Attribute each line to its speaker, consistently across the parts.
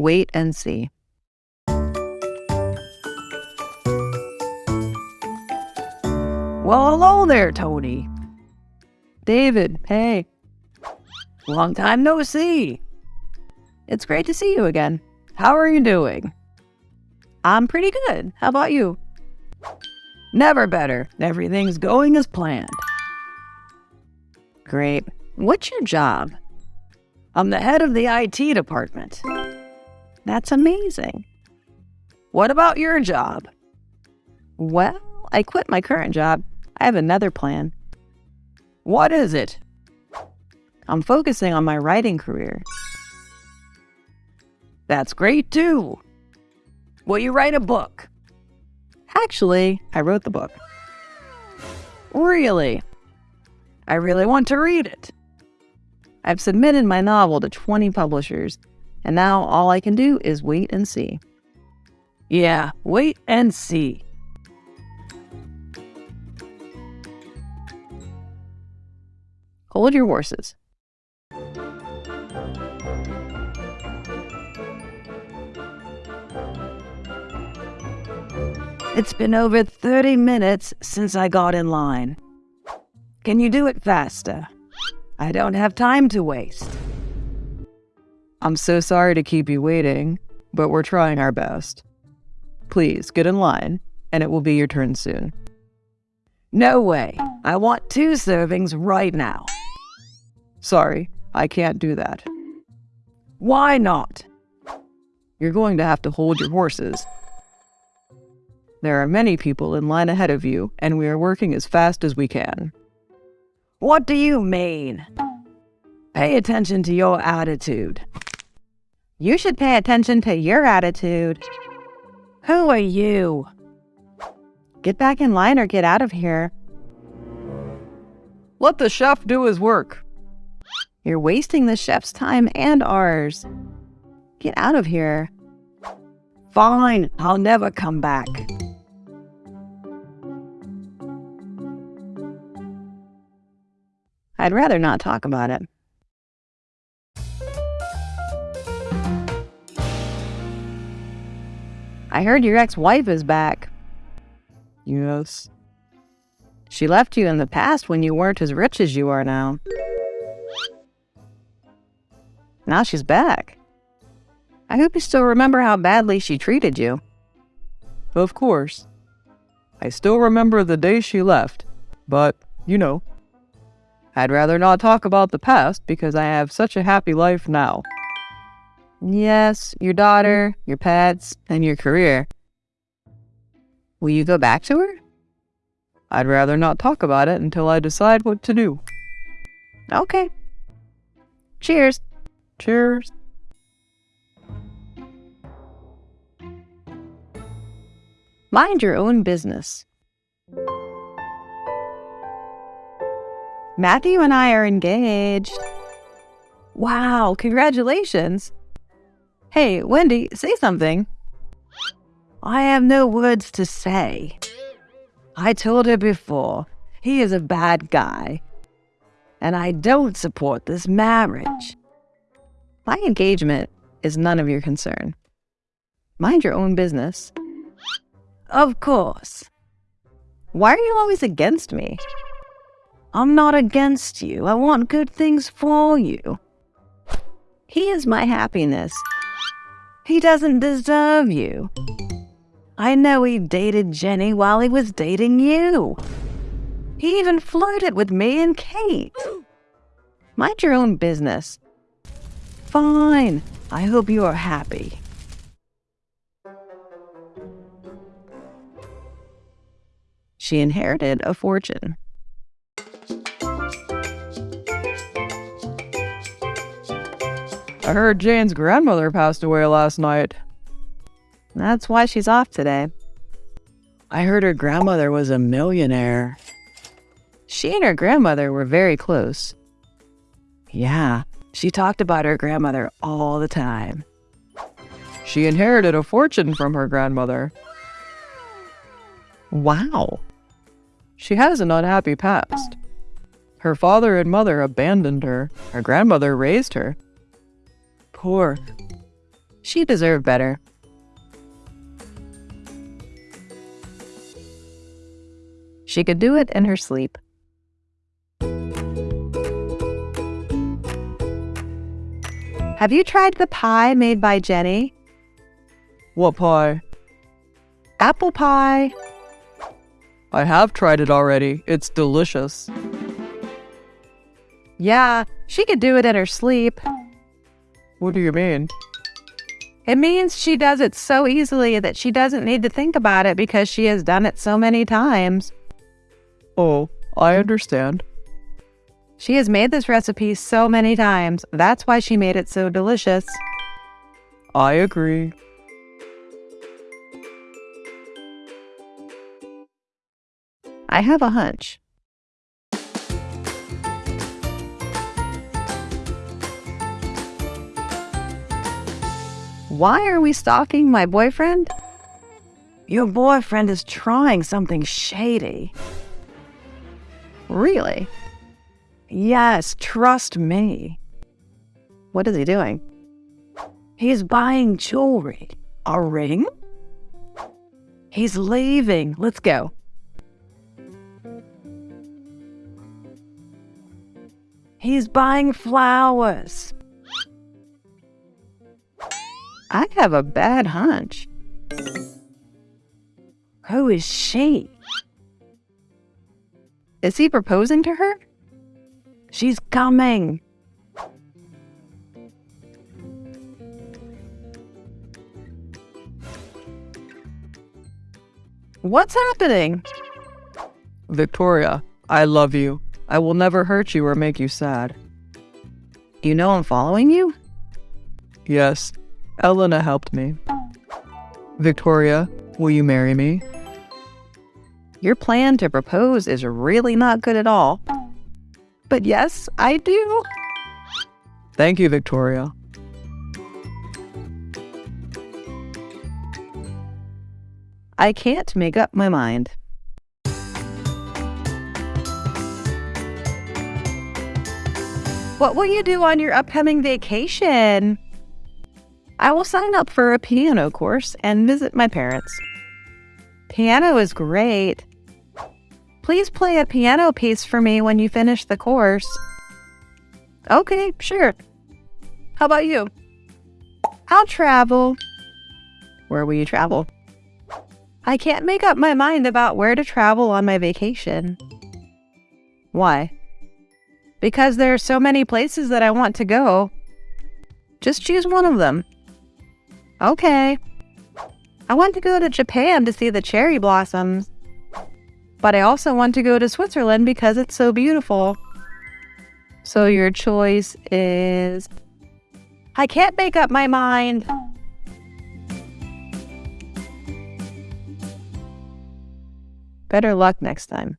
Speaker 1: Wait and see.
Speaker 2: Well, hello there, Tony.
Speaker 1: David, hey.
Speaker 2: Long time no see.
Speaker 1: It's great to see you again.
Speaker 2: How are you doing?
Speaker 1: I'm pretty good. How about you?
Speaker 2: Never better. Everything's going as planned.
Speaker 1: Great. What's your job?
Speaker 2: I'm the head of the IT department.
Speaker 1: That's amazing.
Speaker 2: What about your job?
Speaker 1: Well, I quit my current job. I have another plan.
Speaker 2: What is it?
Speaker 1: I'm focusing on my writing career.
Speaker 2: That's great too. Will you write a book?
Speaker 1: Actually, I wrote the book.
Speaker 2: Really? I really want to read it.
Speaker 1: I've submitted my novel to 20 publishers, and now all I can do is wait and see.
Speaker 2: Yeah, wait and see.
Speaker 1: Hold your horses.
Speaker 2: It's been over 30 minutes since I got in line. Can you do it faster? I don't have time to waste.
Speaker 3: I'm so sorry to keep you waiting, but we're trying our best. Please get in line, and it will be your turn soon.
Speaker 2: No way. I want two servings right now.
Speaker 3: Sorry, I can't do that.
Speaker 2: Why not?
Speaker 3: You're going to have to hold your horses. There are many people in line ahead of you, and we are working as fast as we can.
Speaker 2: What do you mean? Pay attention to your attitude.
Speaker 1: You should pay attention to your attitude.
Speaker 2: Who are you?
Speaker 1: Get back in line or get out of here.
Speaker 3: Let the chef do his work.
Speaker 1: You're wasting the chef's time and ours. Get out of here.
Speaker 2: Fine, I'll never come back.
Speaker 1: I'd rather not talk about it. I heard your ex-wife is back.
Speaker 3: Yes.
Speaker 1: She left you in the past when you weren't as rich as you are now. Now she's back. I hope you still remember how badly she treated you.
Speaker 3: Of course. I still remember the day she left, but, you know, I'd rather not talk about the past because I have such a happy life now.
Speaker 1: Yes, your daughter, mm-hmm. your pets, and your career. Will you go back to her?
Speaker 3: I'd rather not talk about it until I decide what to do.
Speaker 1: Okay. Cheers.
Speaker 3: Cheers.
Speaker 1: Mind your own business. Matthew and I are engaged. Wow, congratulations. Hey, Wendy, say something.
Speaker 2: I have no words to say. I told her before, he is a bad guy. And I don't support this marriage.
Speaker 1: My engagement is none of your concern. Mind your own business.
Speaker 2: Of course.
Speaker 1: Why are you always against me?
Speaker 2: I'm not against you. I want good things for you.
Speaker 1: He is my happiness.
Speaker 2: He doesn't deserve you. I know he dated Jenny while he was dating you. He even flirted with me and Kate.
Speaker 1: Mind your own business.
Speaker 2: Fine. I hope you are happy.
Speaker 1: She inherited a fortune.
Speaker 3: I heard Jane's grandmother passed away last night.
Speaker 1: That's why she's off today.
Speaker 2: I heard her grandmother was a millionaire.
Speaker 1: She and her grandmother were very close.
Speaker 2: Yeah, she talked about her grandmother all the time.
Speaker 3: She inherited a fortune from her grandmother.
Speaker 1: Wow.
Speaker 3: She has an unhappy past. Her father and mother abandoned her. Her grandmother raised her.
Speaker 2: Poor.
Speaker 1: She deserved better. She could do it in her sleep. Have you tried the pie made by Jenny?
Speaker 3: What pie?
Speaker 1: Apple pie.
Speaker 3: I have tried it already. It's delicious.
Speaker 1: Yeah, she could do it in her sleep.
Speaker 3: What do you mean?
Speaker 1: It means she does it so easily that she doesn't need to think about it because she has done it so many times.
Speaker 3: Oh, I understand.
Speaker 1: She has made this recipe so many times. That's why she made it so delicious.
Speaker 3: I agree.
Speaker 1: I have a hunch. Why are we stalking my boyfriend?
Speaker 2: Your boyfriend is trying something shady.
Speaker 1: Really?
Speaker 2: Yes, trust me.
Speaker 1: What is he doing?
Speaker 2: He's buying jewelry. A ring? He's leaving. Let's go. He's buying flowers.
Speaker 1: I have a bad hunch.
Speaker 2: Who is she?
Speaker 1: Is he proposing to her?
Speaker 2: She's coming.
Speaker 1: What's happening?
Speaker 3: Victoria, I love you. I will never hurt you or make you sad.
Speaker 1: You know I'm following you?
Speaker 3: Yes, Elena helped me. Victoria, will you marry me?
Speaker 1: Your plan to propose is really not good at all. But yes, I do.
Speaker 3: Thank you, Victoria.
Speaker 1: I can't make up my mind. What will you do on your upcoming vacation? I will sign up for a piano course and visit my parents. Piano is great. Please play a piano piece for me when you finish the course. Okay, sure. How about you? I'll travel. Where will you travel? I can't make up my mind about where to travel on my vacation. Why? Because there are so many places that I want to go. Just choose one of them. Okay. I want to go to Japan to see the cherry blossoms. But I also want to go to Switzerland because it's so beautiful. So your choice is. I can't make up my mind. Better luck next time.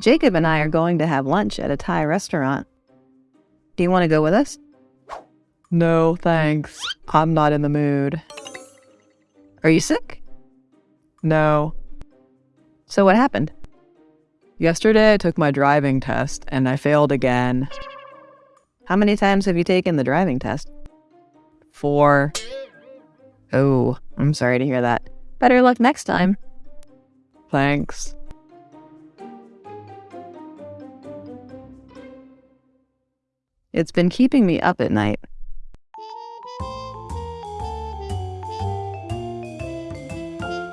Speaker 1: Jacob and I are going to have lunch at a Thai restaurant. Do you want to go with us?
Speaker 3: No, thanks. I'm not in the mood.
Speaker 1: Are you sick?
Speaker 3: No.
Speaker 1: So what happened?
Speaker 3: Yesterday I took my driving test and I failed again.
Speaker 1: How many times have you taken the driving test?
Speaker 3: Four.
Speaker 1: Oh, I'm sorry to hear that. Better luck next time.
Speaker 3: Thanks.
Speaker 1: It's been keeping me up at night.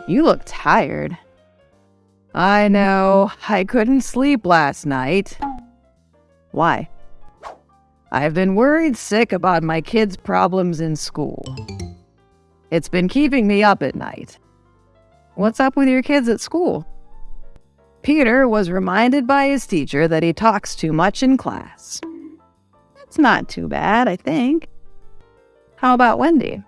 Speaker 1: You look tired.
Speaker 2: I know. I couldn't sleep last night.
Speaker 1: Why?
Speaker 2: I've been worried sick about my kids' problems in school. It's been keeping me up at night.
Speaker 1: What's up with your kids at school?
Speaker 2: Peter was reminded by his teacher that he talks too much in class.
Speaker 1: That's not too bad, I think. How about Wendy?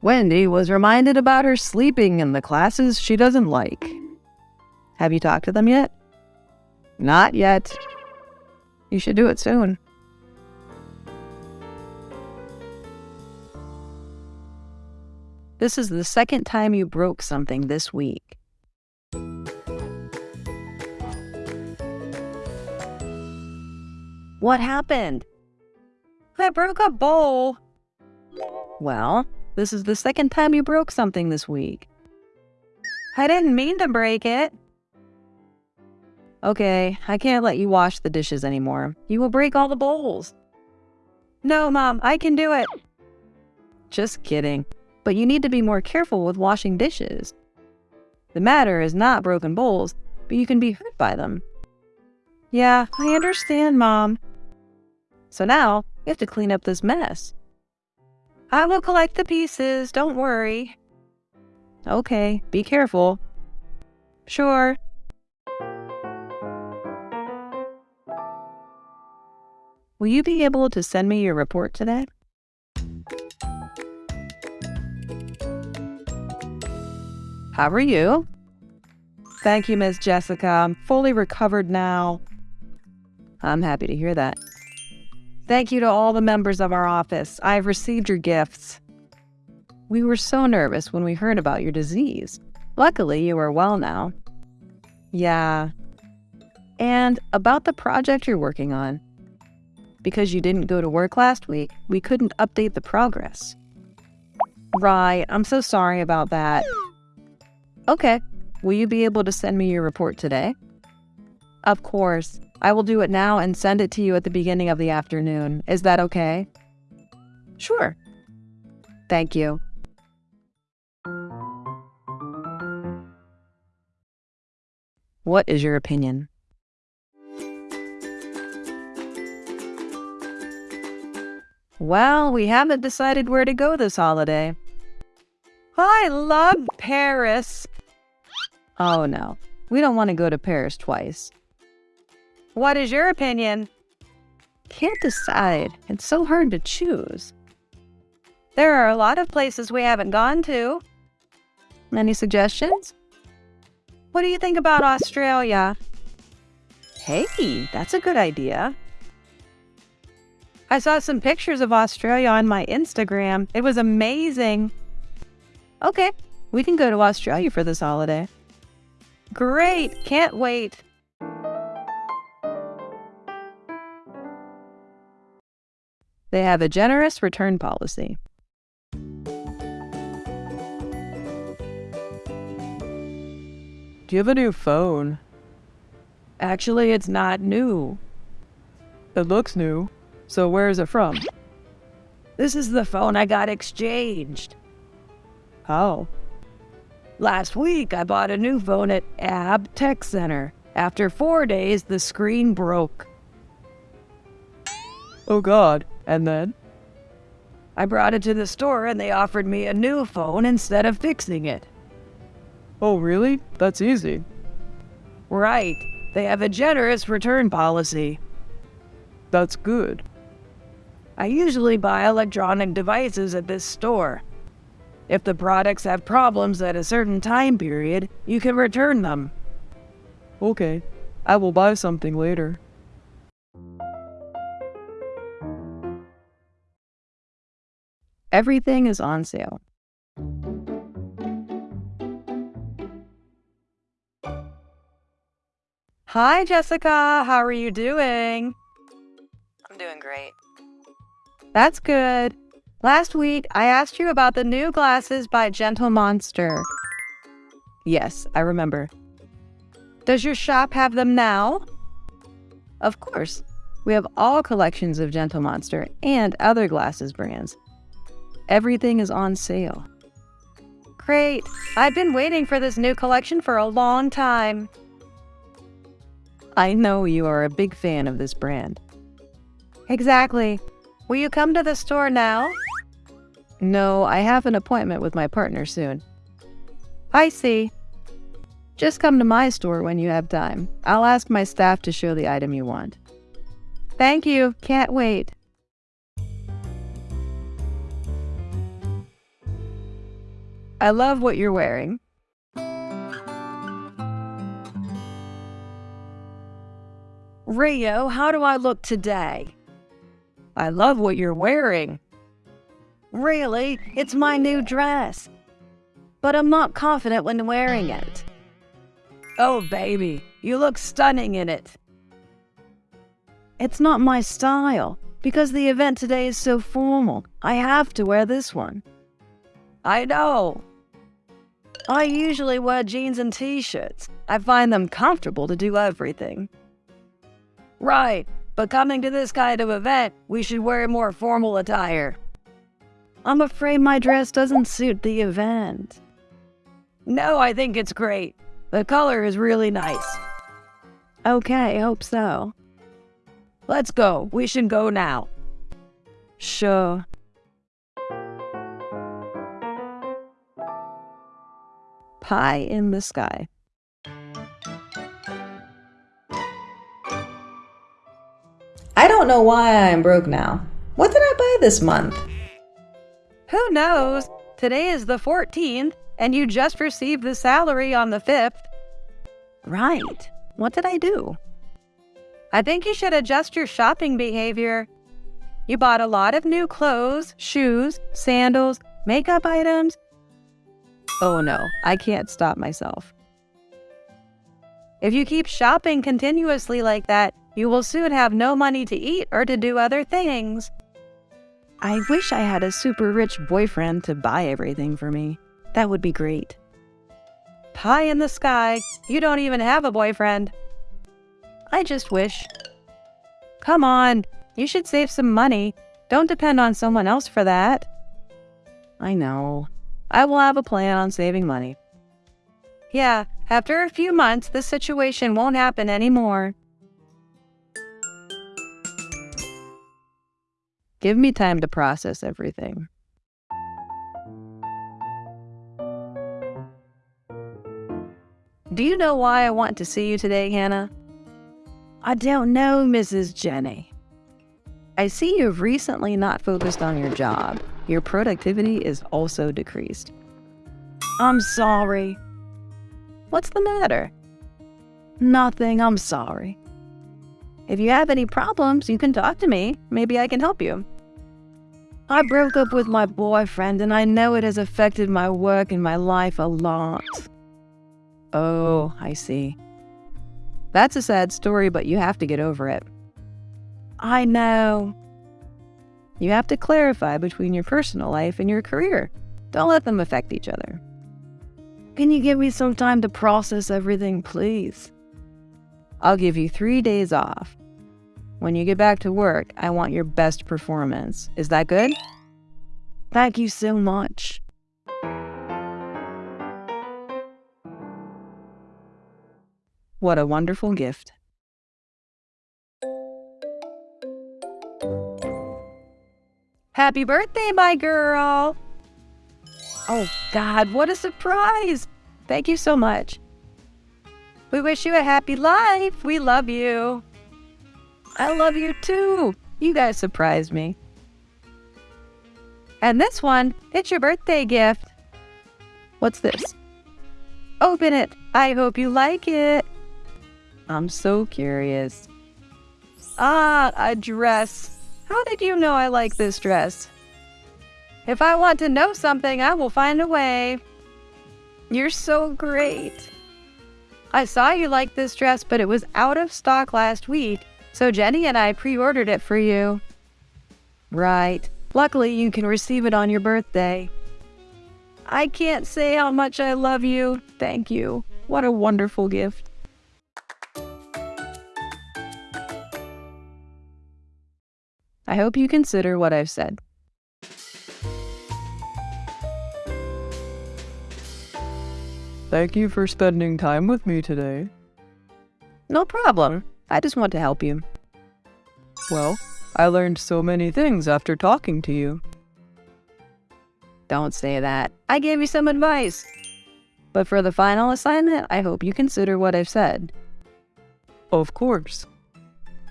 Speaker 2: Wendy was reminded about her sleeping in the classes she doesn't like.
Speaker 1: Have you talked to them yet?
Speaker 2: Not yet.
Speaker 1: You should do it soon. This is the second time you broke something this week.
Speaker 2: What happened?
Speaker 1: I broke a bowl.
Speaker 2: Well, this is the second time you broke something this week.
Speaker 1: I didn't mean to break it.
Speaker 2: Okay, I can't let you wash the dishes anymore. You will break all the bowls.
Speaker 1: No, Mom, I can do it.
Speaker 2: Just kidding. But you need to be more careful with washing dishes. The matter is not broken bowls, but you can be hurt by them.
Speaker 1: Yeah, I understand, Mom.
Speaker 2: So now, you have to clean up this mess.
Speaker 1: I will collect the pieces, don't worry.
Speaker 2: Okay, be careful.
Speaker 1: Sure.
Speaker 2: Will you be able to send me your report today? How are you?
Speaker 1: Thank you, Miss Jessica. I'm fully recovered now.
Speaker 2: I'm happy to hear that.
Speaker 1: Thank you to all the members of our office. I've received your gifts.
Speaker 2: We were so nervous when we heard about your disease. Luckily, you are well now.
Speaker 1: Yeah.
Speaker 2: And about the project you're working on. Because you didn't go to work last week, we couldn't update the progress.
Speaker 1: Right. I'm so sorry about that.
Speaker 2: Okay. Will you be able to send me your report today?
Speaker 1: Of course. I will do it now and send it to you at the beginning of the afternoon. Is that okay?
Speaker 2: Sure.
Speaker 1: Thank you.
Speaker 2: What is your opinion?
Speaker 1: Well, we haven't decided where to go this holiday. I love Paris.
Speaker 2: Oh no, we don't want to go to Paris twice.
Speaker 1: What is your opinion?
Speaker 2: Can't decide. It's so hard to choose.
Speaker 1: There are a lot of places we haven't gone to.
Speaker 2: Any suggestions?
Speaker 1: What do you think about Australia?
Speaker 2: Hey, that's a good idea.
Speaker 1: I saw some pictures of Australia on my Instagram. It was amazing.
Speaker 2: Okay, we can go to Australia for this holiday.
Speaker 1: Great, can't wait.
Speaker 2: They have a generous return policy.
Speaker 3: Do you have a new phone?
Speaker 1: Actually, it's not new.
Speaker 3: It looks new. So where is it from?
Speaker 1: This is the phone I got exchanged.
Speaker 3: How?
Speaker 1: Last week, I bought a new phone at AB Tech Center. After four days, the screen broke.
Speaker 3: Oh god. And then?
Speaker 1: I brought it to the store and they offered me a new phone instead of fixing it.
Speaker 3: Oh, really? That's easy.
Speaker 1: Right. They have a generous return policy.
Speaker 3: That's good.
Speaker 1: I usually buy electronic devices at this store. If the products have problems at a certain time period, you can return them.
Speaker 3: Okay. I will buy something later.
Speaker 2: Everything is on sale.
Speaker 1: Hi, Jessica. How are you doing?
Speaker 2: I'm doing great.
Speaker 1: That's good. Last week, I asked you about the new glasses by Gentle Monster.
Speaker 2: Yes, I remember.
Speaker 1: Does your shop have them now?
Speaker 2: Of course. We have all collections of Gentle Monster and other glasses brands. Everything is on sale.
Speaker 1: Great. I've been waiting for this new collection for a long time.
Speaker 2: I know you are a big fan of this brand.
Speaker 1: Exactly. Will you come to the store now?
Speaker 2: No, I have an appointment with my partner soon.
Speaker 1: I see.
Speaker 2: Just come to my store when you have time. I'll ask my staff to show the item you want.
Speaker 1: Thank you. Can't wait.
Speaker 2: I love what you're wearing.
Speaker 1: Rio, how do I look today? I love what you're wearing. Really? It's my new dress. But I'm not confident when wearing it. Oh, baby, you look stunning in it. It's not my style. Because the event today is so formal, I have to wear this one. I know. I usually wear jeans and t shirts. I find them comfortable to do everything. Right, but coming to this kind of event, we should wear more formal attire. I'm afraid my dress doesn't suit the event. No, I think it's great. The color is really nice. Okay, hope so. Let's go. We should go now. Sure.
Speaker 4: Pie in the sky.
Speaker 5: I don't know why I'm broke now. What did I buy this month?
Speaker 4: Who knows? Today is the 14th, and you just received the salary on the 5th.
Speaker 1: Right. What did I do?
Speaker 4: I think you should adjust your shopping behavior. You bought a lot of new clothes, shoes, sandals, makeup items. Oh no, I can't stop myself. If you keep shopping continuously like that, you will soon have no money to eat or to do other things.
Speaker 1: I wish I had a super rich boyfriend to buy everything for me. That would be great.
Speaker 4: Pie in the sky. You don't even have a boyfriend.
Speaker 1: I just wish.
Speaker 4: Come on, you should save some money. Don't depend on someone else for that.
Speaker 1: I know. I will have a plan on saving money.
Speaker 4: Yeah, after a few months, this situation won't happen anymore.
Speaker 1: Give me time to process everything. Do you know why I want to see you today, Hannah?
Speaker 4: I don't know, Mrs. Jenny.
Speaker 1: I see you've recently not focused on your job. Your productivity is also decreased.
Speaker 4: I'm sorry.
Speaker 1: What's the matter?
Speaker 4: Nothing, I'm sorry.
Speaker 1: If you have any problems, you can talk to me. Maybe I can help you.
Speaker 4: I broke up with my boyfriend and I know it has affected my work and my life a lot.
Speaker 1: Oh, I see. That's a sad story, but you have to get over it.
Speaker 4: I know.
Speaker 1: You have to clarify between your personal life and your career. Don't let them affect each other.
Speaker 4: Can you give me some time to process everything, please?
Speaker 1: I'll give you three days off. When you get back to work, I want your best performance. Is that good?
Speaker 4: Thank you so much.
Speaker 1: What a wonderful gift.
Speaker 4: Happy birthday, my girl! Oh, God, what a surprise! Thank you so much. We wish you a happy life. We love you.
Speaker 1: I love you too. You guys surprised me.
Speaker 4: And this one, it's your birthday gift.
Speaker 1: What's this?
Speaker 4: Open it. I hope you like it.
Speaker 1: I'm so curious.
Speaker 4: Ah, a dress. How did you know I like this dress? If I want to know something, I will find a way. You're so great. I saw you like this dress, but it was out of stock last week, so Jenny and I pre ordered it for you.
Speaker 1: Right. Luckily, you can receive it on your birthday.
Speaker 4: I can't say how much I love you. Thank you.
Speaker 1: What a wonderful gift. I hope you consider what I've said.
Speaker 6: Thank you for spending time with me today.
Speaker 1: No problem. I just want to help you.
Speaker 6: Well, I learned so many things after talking to you.
Speaker 1: Don't say that. I gave you some advice. But for the final assignment, I hope you consider what I've said.
Speaker 6: Of course.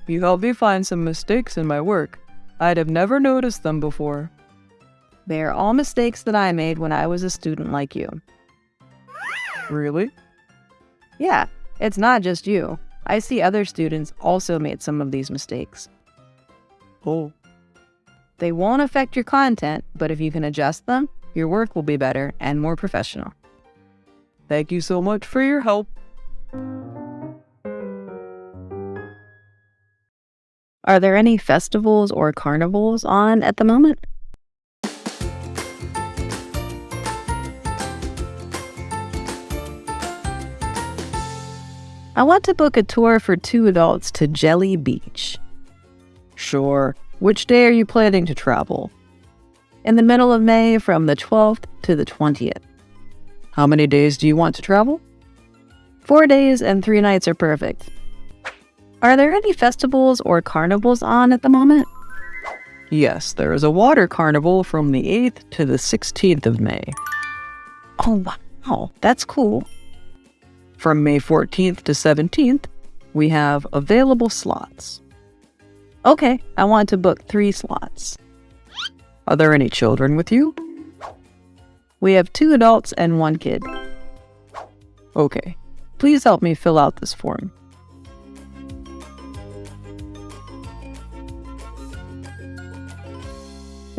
Speaker 6: You helped me find some mistakes in my work. I'd have never noticed them before.
Speaker 1: They are all mistakes that I made when I was a student like you.
Speaker 6: Really?
Speaker 1: Yeah, it's not just you. I see other students also made some of these mistakes.
Speaker 6: Oh.
Speaker 1: They won't affect your content, but if you can adjust them, your work will be better and more professional.
Speaker 6: Thank you so much for your help.
Speaker 1: Are there any festivals or carnivals on at the moment? I want to book a tour for two adults to Jelly Beach.
Speaker 3: Sure. Which day are you planning to travel?
Speaker 1: In the middle of May from the 12th to the 20th.
Speaker 3: How many days do you want to travel?
Speaker 1: Four days and three nights are perfect. Are there any festivals or carnivals on at the moment?
Speaker 3: Yes, there is a water carnival from the 8th to the 16th of May.
Speaker 1: Oh, wow. That's cool.
Speaker 3: From May 14th to 17th, we have available slots.
Speaker 1: Okay, I want to book three slots.
Speaker 3: Are there any children with you?
Speaker 1: We have two adults and one kid.
Speaker 3: Okay. Please help me fill out this form.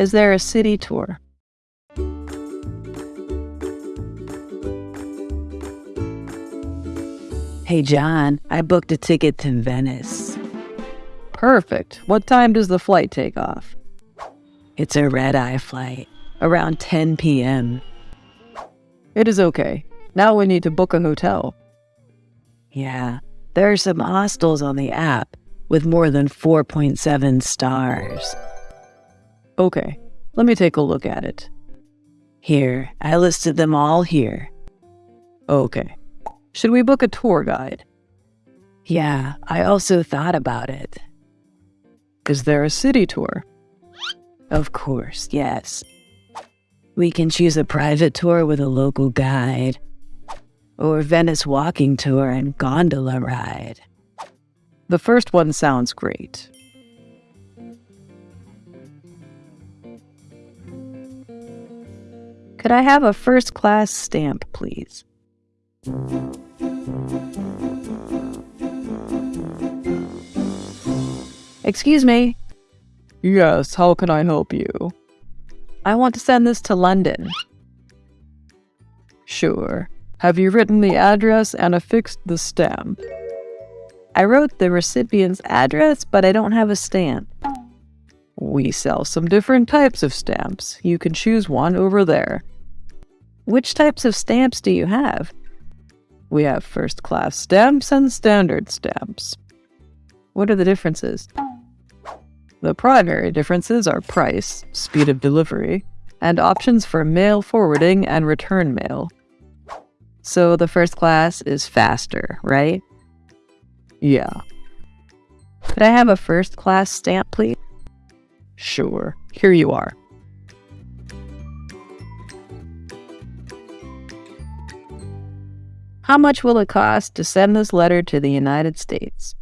Speaker 1: Is there a city tour?
Speaker 2: Hey, John, I booked a ticket to Venice.
Speaker 3: Perfect. What time does the flight take off?
Speaker 2: It's a red eye flight, around 10 p.m.
Speaker 3: It is okay. Now we need to book a hotel.
Speaker 2: Yeah, there are some hostels on the app with more than 4.7 stars.
Speaker 3: Okay, let me take a look at it.
Speaker 2: Here, I listed them all here.
Speaker 3: Okay. Should we book a tour guide?
Speaker 2: Yeah, I also thought about it.
Speaker 3: Is there a city tour?
Speaker 2: Of course, yes. We can choose a private tour with a local guide, or Venice walking tour and gondola ride.
Speaker 3: The first one sounds great.
Speaker 1: Could I have a first class stamp, please? Excuse me,
Speaker 3: Yes, how can I help you?
Speaker 1: I want to send this to London.
Speaker 3: Sure. Have you written the address and affixed the stamp?
Speaker 1: I wrote the recipient's address, but I don't have a stamp.
Speaker 3: We sell some different types of stamps. You can choose one over there.
Speaker 1: Which types of stamps do you have?
Speaker 3: We have first class stamps and standard stamps.
Speaker 1: What are the differences?
Speaker 3: The primary differences are price, speed of delivery, and options for mail forwarding and return mail.
Speaker 1: So the first class is faster, right?
Speaker 3: Yeah,
Speaker 1: Could I have a first class stamp, please?
Speaker 3: sure. Here you are.
Speaker 1: How much will it cost to send this letter to the United States?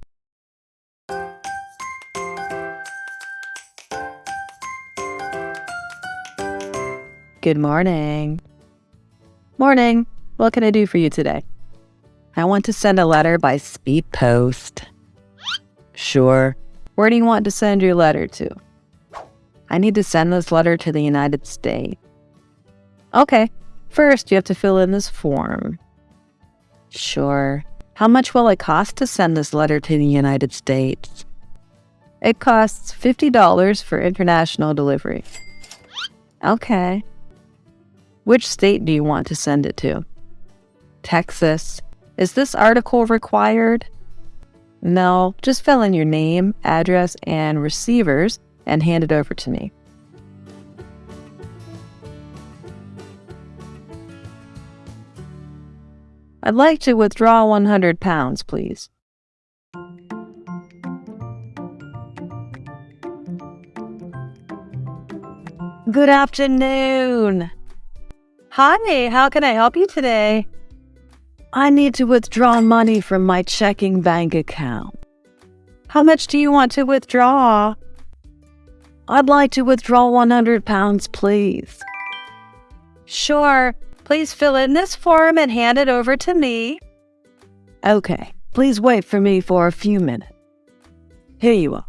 Speaker 1: Good morning. Morning. What can I do for you today? I want to send a letter by speed post. Sure. Where do you want to send your letter to? I need to send this letter to the United States. Okay. First, you have to fill in this form. Sure. How much will it cost to send this letter to the United States? It costs $50 for international delivery. Okay. Which state do you want to send it to? Texas. Is this article required? No, just fill in your name, address, and receivers and hand it over to me. I'd like to withdraw 100 pounds, please. Good afternoon. Hi, how can I help you today? I need to withdraw money from my checking bank account. How much do you want to withdraw? I'd like to withdraw 100 pounds, please. Sure. Please fill in this form and hand it over to me. Okay. Please wait for me for a few minutes. Here you are.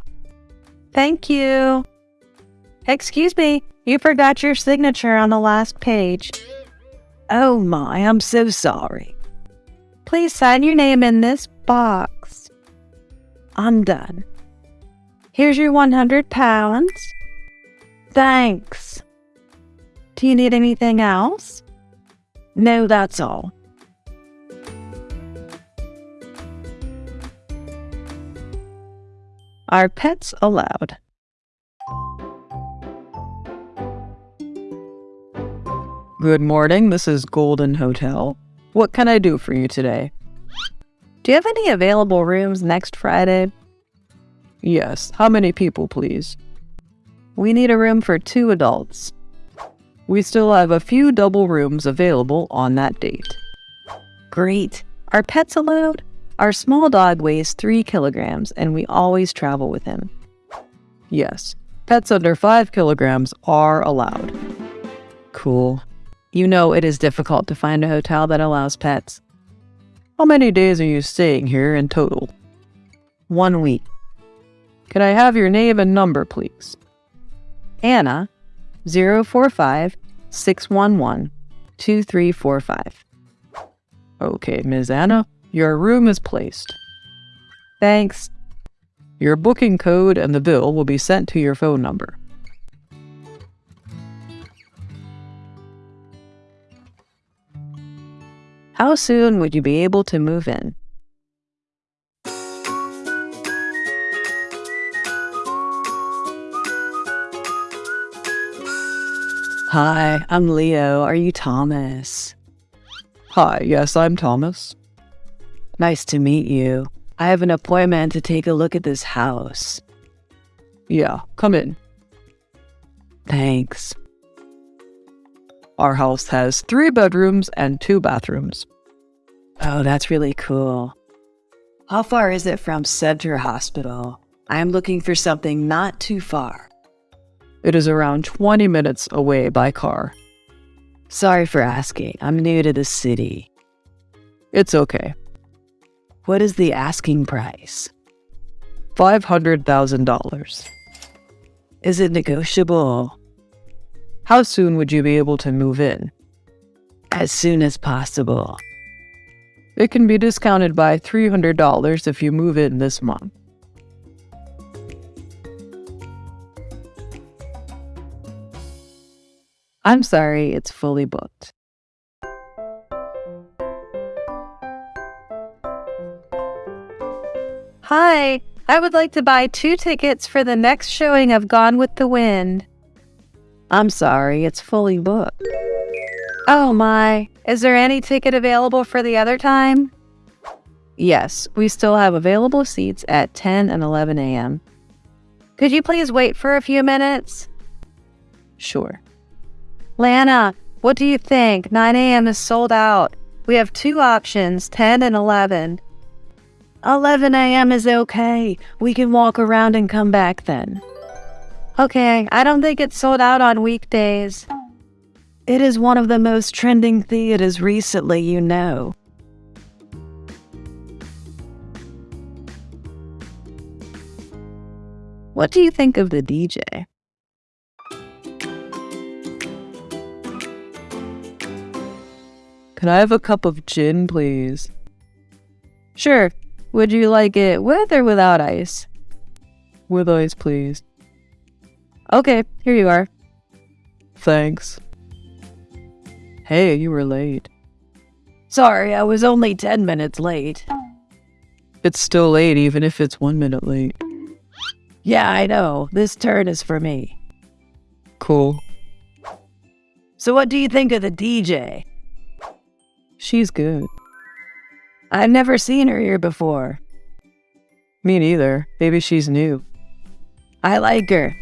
Speaker 1: Thank you. Excuse me, you forgot your signature on the last page. Oh my, I'm so sorry. Please sign your name in this box. I'm done. Here's your 100 pounds.
Speaker 2: Thanks.
Speaker 1: Do you need anything else?
Speaker 2: No, that's all.
Speaker 3: Are pets allowed? Good morning, this is Golden Hotel. What can I do for you today?
Speaker 1: Do you have any available rooms next Friday?
Speaker 3: Yes, how many people, please?
Speaker 1: We need a room for two adults.
Speaker 3: We still have a few double rooms available on that date.
Speaker 1: Great. Are pets allowed? Our small dog weighs three kilograms and we always travel with him.
Speaker 3: Yes, pets under five kilograms are allowed.
Speaker 1: Cool. You know it is difficult to find a hotel that allows pets.
Speaker 3: How many days are you staying here in total?
Speaker 1: One week.
Speaker 3: Can I have your name and number, please?
Speaker 1: Anna, 045 611 2345.
Speaker 3: Okay, Ms. Anna, your room is placed.
Speaker 1: Thanks.
Speaker 3: Your booking code and the bill will be sent to your phone number.
Speaker 1: How soon would you be able to move in? Hi, I'm Leo. Are you Thomas?
Speaker 3: Hi, yes, I'm Thomas.
Speaker 2: Nice to meet you. I have an appointment to take a look at this house.
Speaker 3: Yeah, come in.
Speaker 2: Thanks.
Speaker 3: Our house has three bedrooms and two bathrooms.
Speaker 2: Oh, that's really cool. How far is it from Center Hospital? I am looking for something not too far.
Speaker 3: It is around 20 minutes away by car.
Speaker 2: Sorry for asking. I'm new to the city.
Speaker 3: It's okay.
Speaker 2: What is the asking price?
Speaker 3: $500,000.
Speaker 2: Is it negotiable?
Speaker 3: How soon would you be able to move in?
Speaker 2: As soon as possible.
Speaker 3: It can be discounted by $300 if you move in this month.
Speaker 1: I'm sorry, it's fully booked. Hi, I would like to buy two tickets for the next showing of Gone with the Wind.
Speaker 2: I'm sorry, it's fully booked.
Speaker 1: Oh my, is there any ticket available for the other time?
Speaker 2: Yes, we still have available seats at 10 and 11 a.m.
Speaker 1: Could you please wait for a few minutes?
Speaker 2: Sure.
Speaker 1: Lana, what do you think? 9 a.m. is sold out. We have two options 10 and 11.
Speaker 2: 11 a.m. is okay. We can walk around and come back then.
Speaker 1: Okay, I don't think it's sold out on weekdays.
Speaker 2: It is one of the most trending theaters recently, you know.
Speaker 1: What do you think of the DJ?
Speaker 3: Can I have a cup of gin, please?
Speaker 1: Sure. Would you like it with or without ice?
Speaker 3: With ice, please.
Speaker 1: Okay, here you are.
Speaker 3: Thanks. Hey, you were late.
Speaker 2: Sorry, I was only 10 minutes late.
Speaker 3: It's still late, even if it's one minute late.
Speaker 2: Yeah, I know. This turn is for me.
Speaker 3: Cool.
Speaker 2: So, what do you think of the DJ?
Speaker 3: She's good.
Speaker 2: I've never seen her here before.
Speaker 3: Me neither. Maybe she's new.
Speaker 2: I like her.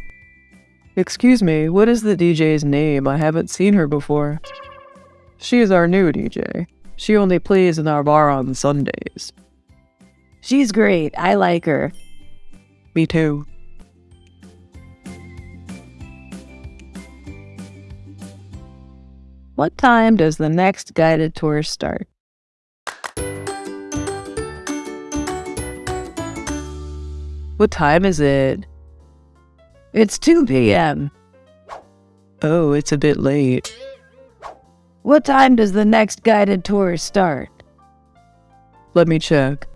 Speaker 3: Excuse me, what is the DJ's name? I haven't seen her before. She is our new DJ. She only plays in our bar on Sundays.
Speaker 2: She's great. I like her.
Speaker 3: Me too.
Speaker 1: What time does the next guided tour start?
Speaker 3: What time is it?
Speaker 2: It's 2 p.m.
Speaker 3: Oh, it's a bit late.
Speaker 2: What time does the next guided tour start?
Speaker 3: Let me check.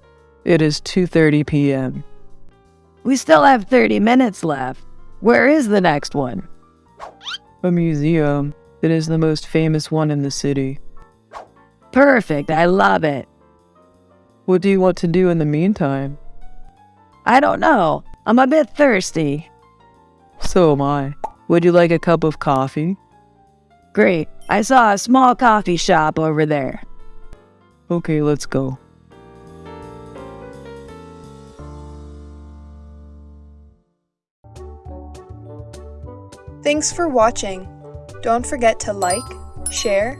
Speaker 3: It is 2:30 p.m.
Speaker 1: We still have 30 minutes left. Where is the next one?
Speaker 7: A museum. It is the most famous one in the city.
Speaker 1: Perfect, I love it.
Speaker 7: What do you want to do in the meantime?
Speaker 1: I don't know. I'm a bit thirsty.
Speaker 7: So am I. Would you like a cup of coffee?
Speaker 1: Great. I saw a small coffee shop over there.
Speaker 7: Okay, let's go.
Speaker 8: Thanks for watching. Don't forget to like, share,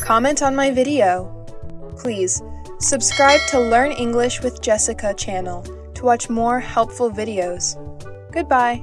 Speaker 8: comment on my video. Please, subscribe to Learn English with Jessica channel to watch more helpful videos. Goodbye.